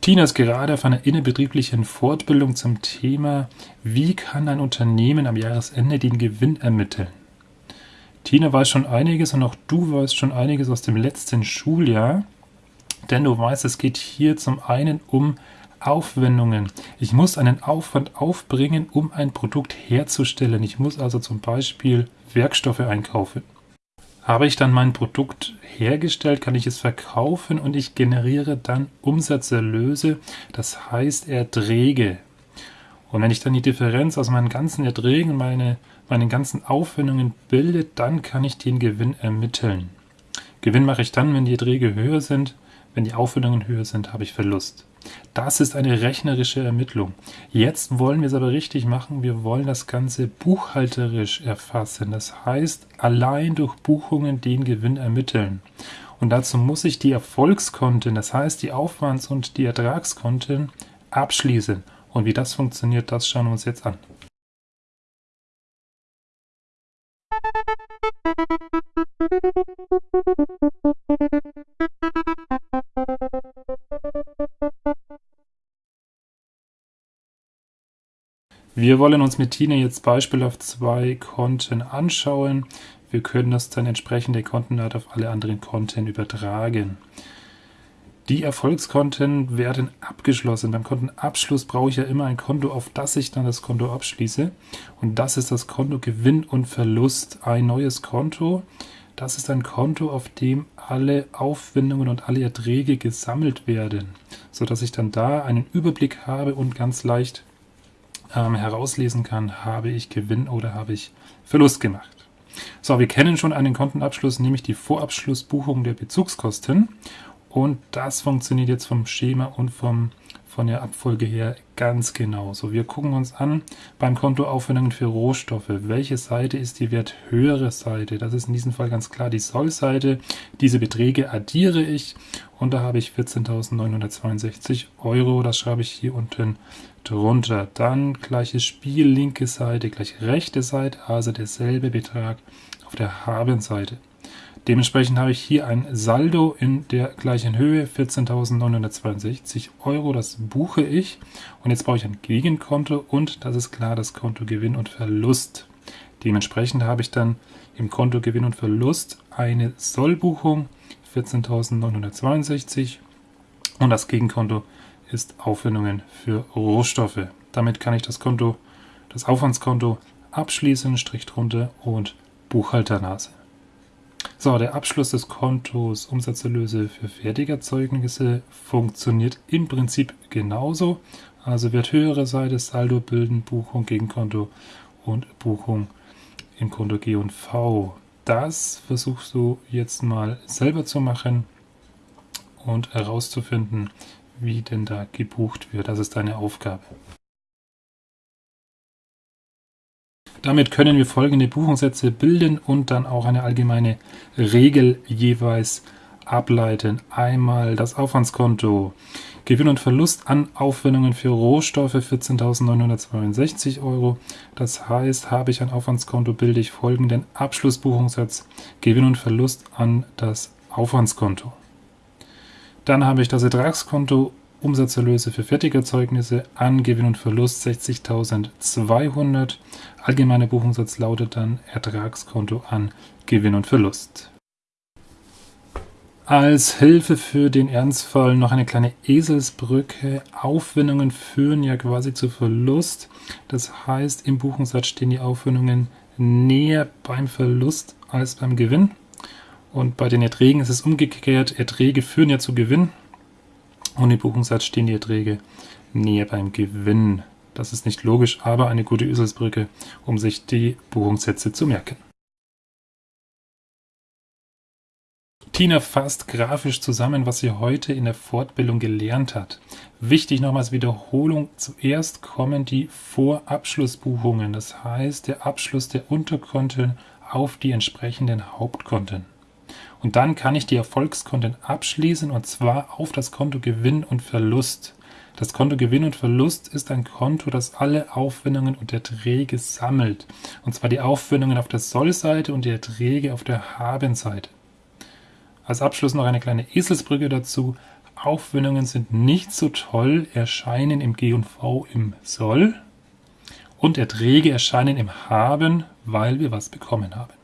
Tina ist gerade auf einer innerbetrieblichen Fortbildung zum Thema, wie kann ein Unternehmen am Jahresende den Gewinn ermitteln? Tina weiß schon einiges und auch du weißt schon einiges aus dem letzten Schuljahr, denn du weißt, es geht hier zum einen um Aufwendungen. Ich muss einen Aufwand aufbringen, um ein Produkt herzustellen. Ich muss also zum Beispiel Werkstoffe einkaufen. Habe ich dann mein Produkt hergestellt, kann ich es verkaufen und ich generiere dann Umsatzerlöse, das heißt Erträge. Und wenn ich dann die Differenz aus meinen ganzen Erträgen und meine, meinen ganzen Aufwendungen bilde, dann kann ich den Gewinn ermitteln. Gewinn mache ich dann, wenn die Erträge höher sind, wenn die Aufwendungen höher sind, habe ich Verlust. Das ist eine rechnerische Ermittlung. Jetzt wollen wir es aber richtig machen. Wir wollen das Ganze buchhalterisch erfassen. Das heißt, allein durch Buchungen den Gewinn ermitteln. Und dazu muss ich die Erfolgskonten, das heißt die Aufwands- und die Ertragskonten, abschließen. Und wie das funktioniert, das schauen wir uns jetzt an. Wir wollen uns mit Tina jetzt Beispiel auf zwei Konten anschauen. Wir können das dann entsprechende Kontenart auf alle anderen Konten übertragen. Die Erfolgskonten werden abgeschlossen. Beim Kontenabschluss brauche ich ja immer ein Konto, auf das ich dann das Konto abschließe. Und das ist das Konto Gewinn und Verlust. Ein neues Konto. Das ist ein Konto, auf dem alle Aufwendungen und alle Erträge gesammelt werden, sodass ich dann da einen Überblick habe und ganz leicht ähm, herauslesen kann, habe ich Gewinn oder habe ich Verlust gemacht. So, wir kennen schon einen Kontenabschluss, nämlich die Vorabschlussbuchung der Bezugskosten. Und das funktioniert jetzt vom Schema und vom, von der Abfolge her ganz genau. So, wir gucken uns an beim Konto Aufwendungen für Rohstoffe. Welche Seite ist die werthöhere Seite? Das ist in diesem Fall ganz klar die Soll-Seite. Diese Beträge addiere ich und da habe ich 14.962 Euro. Das schreibe ich hier unten drunter. Dann gleiches Spiel, linke Seite, gleich rechte Seite, also derselbe Betrag auf der Habenseite. Dementsprechend habe ich hier ein Saldo in der gleichen Höhe, 14.962 Euro, das buche ich. Und jetzt brauche ich ein Gegenkonto und das ist klar das Konto Gewinn und Verlust. Dementsprechend habe ich dann im Konto Gewinn und Verlust eine Sollbuchung, 14.962 und das Gegenkonto ist Aufwendungen für Rohstoffe. Damit kann ich das Konto, das Aufwandskonto abschließen, Strich drunter und Buchhalternase. So, der Abschluss des Kontos Umsatzerlöse für Fertigerzeugnisse funktioniert im Prinzip genauso. Also wird höhere Seite Saldo bilden, Buchung gegen Konto und Buchung im Konto G und V. Das versuchst du jetzt mal selber zu machen und herauszufinden, wie denn da gebucht wird. Das ist deine Aufgabe. Damit können wir folgende Buchungssätze bilden und dann auch eine allgemeine Regel jeweils ableiten. Einmal das Aufwandskonto. Gewinn und Verlust an Aufwendungen für Rohstoffe 14.962 Euro. Das heißt, habe ich ein Aufwandskonto, bilde ich folgenden Abschlussbuchungssatz Gewinn und Verlust an das Aufwandskonto. Dann habe ich das Ertragskonto Umsatzerlöse für Fertigerzeugnisse an Gewinn und Verlust 60.200. Allgemeiner Buchungssatz lautet dann Ertragskonto an Gewinn und Verlust. Als Hilfe für den Ernstfall noch eine kleine Eselsbrücke. Aufwendungen führen ja quasi zu Verlust. Das heißt, im Buchungssatz stehen die Aufwendungen näher beim Verlust als beim Gewinn. Und bei den Erträgen ist es umgekehrt. Erträge führen ja zu Gewinn. Im Buchungssatz stehen die Erträge näher beim Gewinn. Das ist nicht logisch, aber eine gute Üselsbrücke, um sich die Buchungssätze zu merken. Tina fasst grafisch zusammen, was sie heute in der Fortbildung gelernt hat. Wichtig nochmals Wiederholung. Zuerst kommen die Vorabschlussbuchungen, das heißt der Abschluss der Unterkonten auf die entsprechenden Hauptkonten. Und dann kann ich die Erfolgskonten abschließen und zwar auf das Konto Gewinn und Verlust. Das Konto Gewinn und Verlust ist ein Konto, das alle Aufwendungen und Erträge sammelt. Und zwar die Aufwendungen auf der Sollseite und die Erträge auf der Habenseite. Als Abschluss noch eine kleine Eselsbrücke dazu. Aufwendungen sind nicht so toll, erscheinen im G und V im Soll. Und Erträge erscheinen im Haben, weil wir was bekommen haben.